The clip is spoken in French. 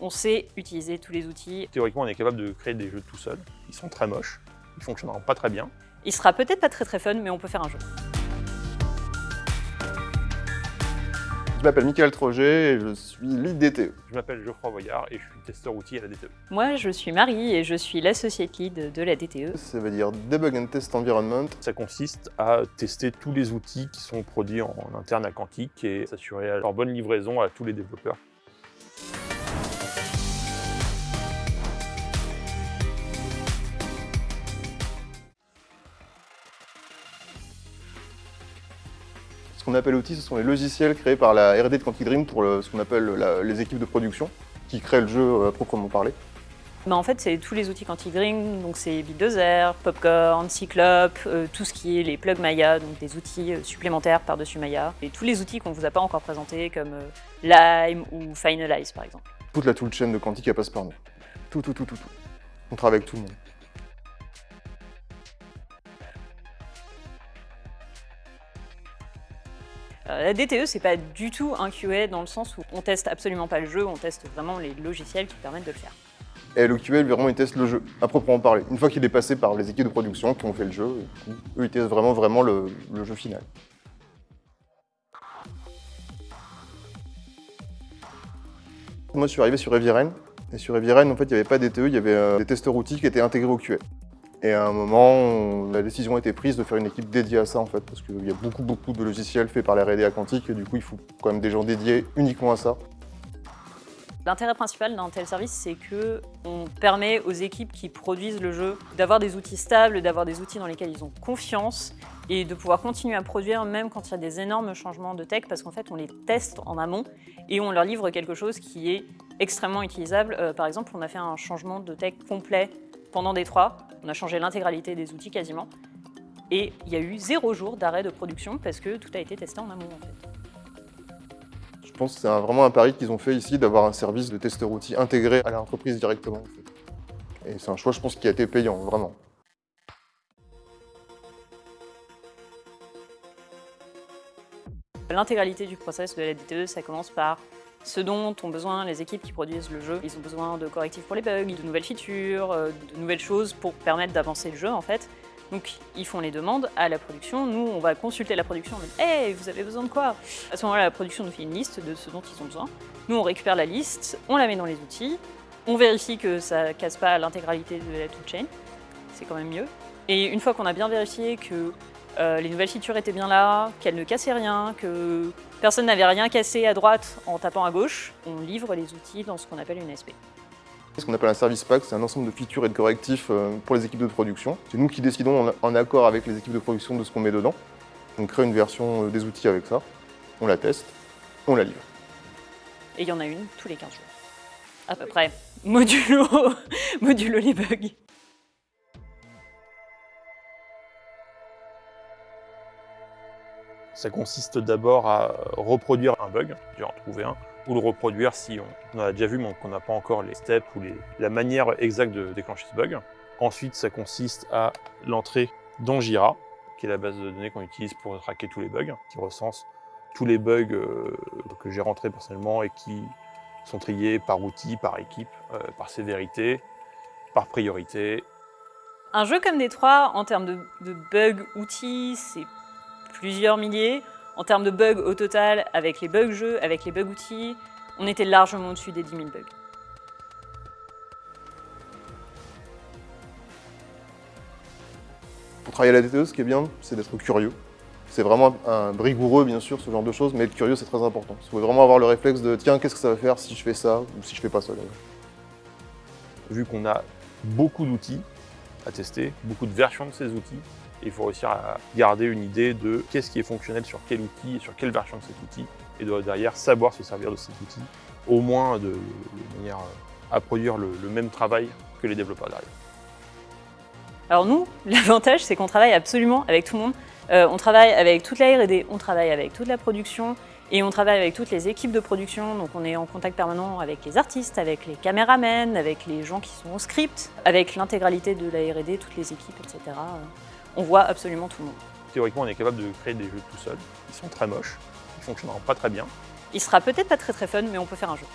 On sait utiliser tous les outils. Théoriquement, on est capable de créer des jeux tout seul. Ils sont très moches, ils fonctionneront pas très bien. Il sera peut-être pas très très fun, mais on peut faire un jeu. Je m'appelle Michael Troget et je suis lead DTE. Je m'appelle Geoffroy Voyard et je suis testeur outil à la DTE. Moi, je suis Marie et je suis l'associate lead de la DTE. Ça veut dire Debug and Test Environment. Ça consiste à tester tous les outils qui sont produits en interne à Quantique et s'assurer leur bonne livraison à tous les développeurs. Ce qu'on appelle outils, ce sont les logiciels créés par la R&D de Quantic Dream pour le- ce qu'on appelle la- les équipes de production, qui créent le jeu euh, à proprement parler. Bah, en fait, c'est tous les outils Quantic Dream, donc c'est Bulldozer, Popcorn, Cyclope, euh, tout ce qui est les plugs Maya, donc des outils euh, supplémentaires par-dessus Maya, et tous les outils qu'on vous a pas encore présentés comme euh, Lime ou Finalize par exemple. Toute la toolchain de Quantic, elle passe par nous. Tout, tout, tout, tout, tout. On travaille avec tout le monde. La DTE, c'est pas du tout un QA dans le sens où on teste absolument pas le jeu, on teste vraiment les logiciels qui permettent de le faire. Et le QA, vraiment, il teste le jeu, à proprement parler. Une fois qu'il est passé par les équipes de production qui ont fait le jeu, eux, ils testent vraiment, vraiment le, jeu final. Moi, je suis arrivé sur Eviren, et sur Eviren, en fait, il n'y avait pas d'ETE, il y avait euh, des testeurs outils qui étaient intégrés au QA. Et à un moment, la décision a été prise de faire une équipe dédiée à ça, en fait, parce qu'il y a beaucoup, beaucoup de logiciels faits par la R&D à Quantique, et du coup, il faut quand même des gens dédiés uniquement à ça. L'intérêt principal d'un tel service, c'est que on permet aux équipes qui produisent le jeu d'avoir des outils stables, d'avoir des outils dans lesquels ils ont confiance et de pouvoir continuer à produire même quand il y a des énormes changements de tech parce qu'en fait, on les teste en amont et on leur livre quelque chose qui est extrêmement utilisable. Euh, par exemple, on a fait un changement de tech complet pendant D3. On a changé l'intégralité des outils quasiment. Et il y a eu zéro jour d'arrêt de production parce que tout a été testé en amont en fait. Je pense que c'est vraiment un pari qu'ils ont fait ici d'avoir un service de testeur outils intégré à l'entreprise directement. en fait. Et c'est un choix, je pense, qui a été payant, vraiment. L'intégralité du process de la DTE, ça commence par ce dont ont besoin les équipes qui produisent le jeu. Ils ont besoin de correctifs pour les bugs, de nouvelles features, euh, de nouvelles choses pour permettre d'avancer le jeu en fait. Donc ils font les demandes à la production. Nous, on va consulter la production. On Hey, vous avez besoin de quoi? À ce moment-là, la production nous fait une liste de ce dont ils ont besoin. Nous, on récupère la liste, on la met dans les outils, on vérifie que ça casse pas l'intégralité de la toolchain. C'est quand même mieux. Et une fois qu'on a bien vérifié que euh, les nouvelles features étaient bien là, qu'elles ne cassaient rien, que personne n'avait rien cassé à droite en tapant à gauche, on livre les outils dans ce qu'on appelle une SP. Ce qu'on appelle un service pack, c'est un ensemble de features et de correctifs euh, pour les équipes de production. C'est nous qui décidons en, accord avec les équipes de production de ce qu'on met dedans. On crée une version euh, des outils avec ça, on la teste, on la livre. Et il y en a une tous les 15 jours. À peu près. Modulo, modulo les bugs. Ça consiste d'abord à reproduire un bug, j'ai en trouver un, ou le reproduire si on, on a déjà vu mais qu'on n'a pas encore les steps ou la manière exacte de déclencher ce bug. Ensuite, ça consiste à l'entrée dans Jira, qui est la base de données qu'on utilise pour traquer tous les bugs, qui recense tous les bugs euh, que j'ai rentrés personnellement et qui sont triés par outil, par équipe, euh, par sévérité, par priorité. Un jeu comme Détroit, en termes de, de bugs outils, c'est plusieurs milliers. En termes de bugs au total, avec les bugs jeux, avec les bugs outils, on était largement au-dessus des 10 000 bugs. Pour travailler à la DTE, ce qui est bien, c'est d'être curieux. C'est vraiment un rigoureux, bien sûr, ce genre de choses, mais être curieux, c'est très important. Il faut vraiment avoir le réflexe de tiens, qu'est-ce que ça va faire si je fais ça ou si je fais pas ça d'ailleurs. vu qu'on a beaucoup d'outils à tester, beaucoup de versions de ces outils, il faut réussir à garder une idée de qu'est-ce qui est fonctionnel sur quel outil et sur quelle version de cet outil, et de derrière savoir se servir de cet outil, au moins de, manière à produire le, le même travail que les développeurs derrière. Alors nous, l'avantage, c'est qu'on travaille absolument avec tout le monde. Euh, on travaille avec toute la R&D, on travaille avec toute la production et on travaille avec toutes les équipes de production. Donc on est en contact permanent avec les artistes, avec les caméramens, avec les gens qui sont au script, avec l'intégralité de la R&D, toutes les équipes, etc. On voit absolument tout le monde. Théoriquement, on est capable de créer des jeux tout seul. Ils sont très moches, ils fonctionneront pas très bien. Il sera peut-être pas très très fun, mais on peut faire un jeu.